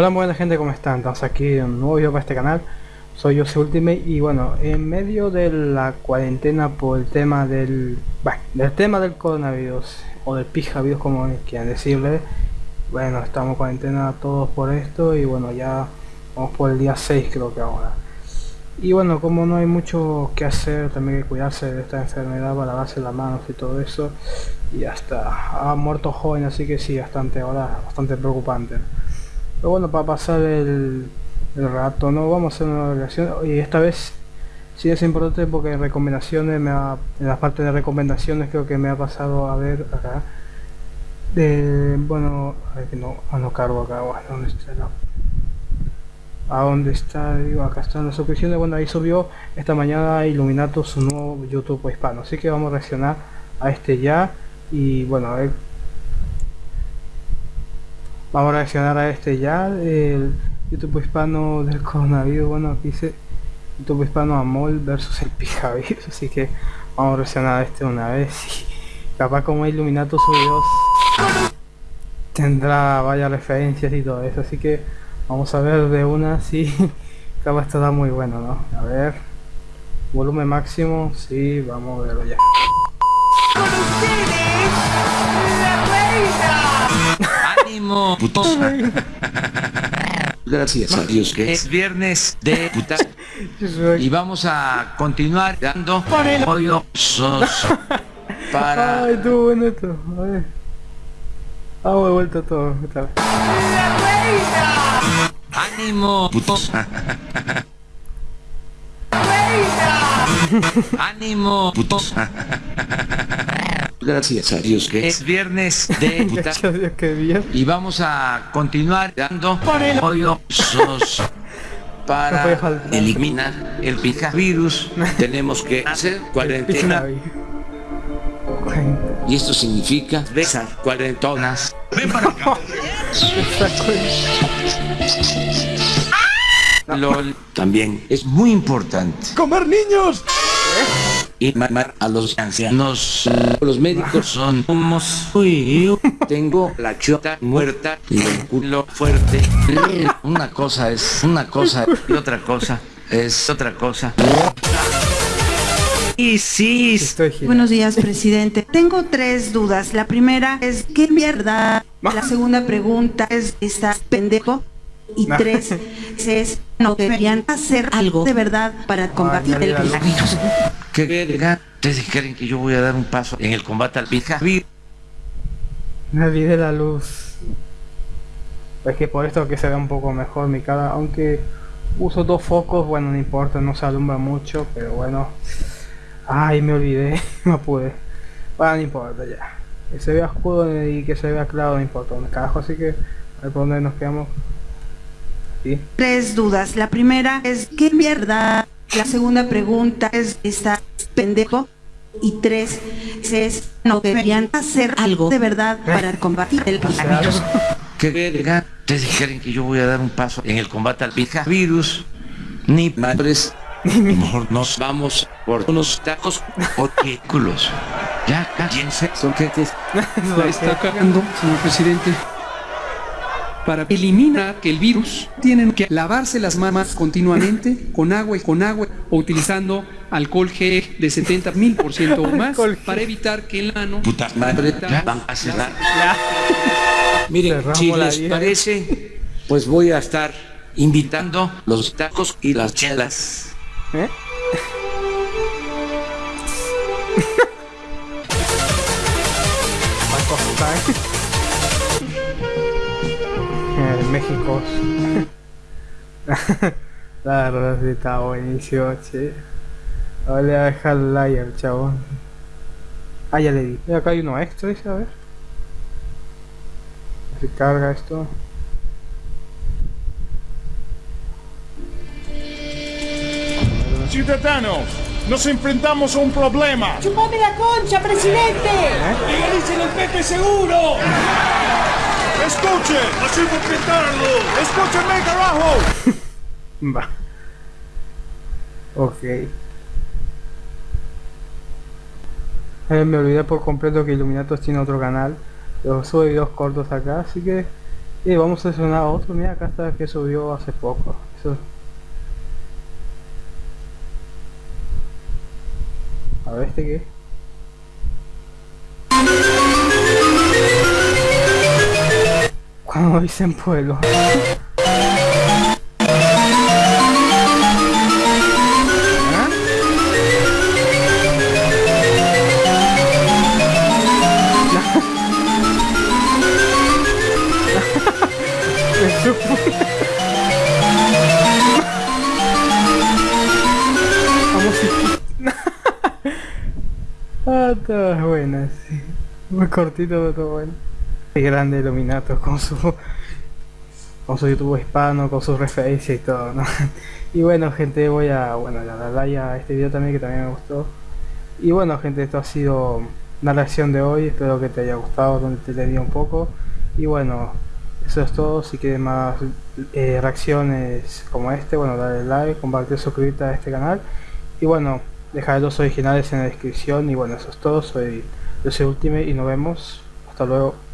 Hola buena gente, ¿cómo están? Estamos aquí en un nuevo video para este canal Soy yo, Ultimate y bueno, en medio de la cuarentena por el tema del... Bueno, del tema del coronavirus O del pijavirus como quieran decirle Bueno, estamos en cuarentena todos por esto y bueno, ya vamos por el día 6 creo que ahora y bueno, como no hay mucho que hacer, también que cuidarse de esta enfermedad, para lavarse las manos y todo eso. Y hasta ha muerto joven, así que sí, bastante ahora, bastante preocupante. Pero bueno, para pasar el, rato, no vamos a hacer una relación. Y esta vez sí es importante porque en recomendaciones, me ha, en la parte de recomendaciones creo que me ha pasado a ver acá. De, bueno, a ver que no, ah, no cargo acá, bueno, ¿dónde está a dónde está, digo, acá están las suscripciones, bueno ahí subió esta mañana Illuminato su nuevo YouTube hispano, así que vamos a reaccionar a este ya. Y bueno, a ver vamos a reaccionar a este ya, el YouTube hispano del coronavirus, bueno aquí dice YouTube hispano Amol versus el pijavirus, así que vamos a reaccionar a este una vez y capaz como Illuminato subió tendrá varias referencias y todo eso, así que Vamos a ver de una si acaba estará muy bueno, ¿no? A ver. Volumen máximo, sí, vamos a verlo ya. ¡Ánimo! Putos. Gracias a Dios que es viernes de putas. Y vamos a continuar dando pollo sos para... Ay, tú bueno esto. A ver. Ah, he vuelto todo. ¡La reina! ¡Ánimo! Putos. ¡Ánimo! Putos. Gracias a Dios que es viernes de. Y vamos a continuar dando pollo sos para eliminar el virus. Tenemos que hacer cuarentena. Y esto significa besar cuarentonas. Ven para acá. LOL también es muy importante. ¡Comer niños! Y mamar a los ancianos. Los médicos son humos. Uy, tengo la chota muerta y el culo fuerte. Una cosa es una cosa y otra cosa es otra cosa. Y sí. Buenos días, presidente. Tengo tres dudas. La primera es, ¿qué mierda? La segunda pregunta es, ¿estás pendejo? Y tres, es, no deberían hacer algo de verdad para combatir el virus. ¿Qué verga? ¿Ustedes creen que yo voy a dar un paso en el combate al virus? Nadie de la luz. Es que por esto que se ve un poco mejor mi cara, aunque uso dos focos, bueno, no importa, no se alumbra mucho, pero bueno. Ay, me olvidé, no pude. Bueno, no importa ya. Que se vea oscuro y que se vea claro, no importa un carajo, así que a ver por dónde nos quedamos. Tres dudas. La primera es, ¿qué mierda? La segunda pregunta es, ¿está pendejo? Y tres es, ¿no deberían hacer algo de verdad para combatir el virus? ¿Qué verga? ¿Ustedes creen que yo voy a dar un paso en el combate al virus? Ni madres. Mejor nos vamos por unos tacos o tículos. Ya, cállense. Son que está cagando, señor presidente para eliminar que el virus tienen que lavarse las manos continuamente con agua y con agua o utilizando alcohol gel de 70 mil por ciento o más para evitar que el ano puta madre van a cerrar. Miren si les parece pues voy a estar invitando los tacos y las chelas. ¿Eh? México. la verdad sí está buenísimo, che. Ahora le voy a dejar el like al chabón. Ah, ya le di. Y acá hay uno extra, dice, a ver. Se carga esto. Ciudadanos, nos enfrentamos a un problema. ¡Chupame la concha, presidente! ¿Eh? ¡Legalicen el Pepe seguro! ¡Escuche! ¡Así intentarlo! ¡Escúcheme, carajo! Va. Ok. Eh, me olvidé por completo que Illuminatos tiene otro canal. Yo sube videos cortos acá, así que Y vamos a seleccionar otro, mira acá está que subió hace poco. A ver este qué. Cuando dicen pueblo. ah, todo bueno, sí. Muy cortito, pero todo bueno. Grande Illuminato con su con su YouTube hispano, con sus referencias y todo, ¿no? Y bueno, gente, voy a, bueno, a darle a este video también que también me gustó. Y bueno, gente, esto ha sido la reacción de hoy. Espero que te haya gustado, donde te leí un poco. Y bueno, eso es todo. Si quieres más eh, reacciones como este, bueno, dale like, compartir, suscribirte a este canal. Y bueno, dejar los originales en la descripción. Y bueno, eso es todo. Soy yo soy Ultimate y nos vemos. Hasta luego.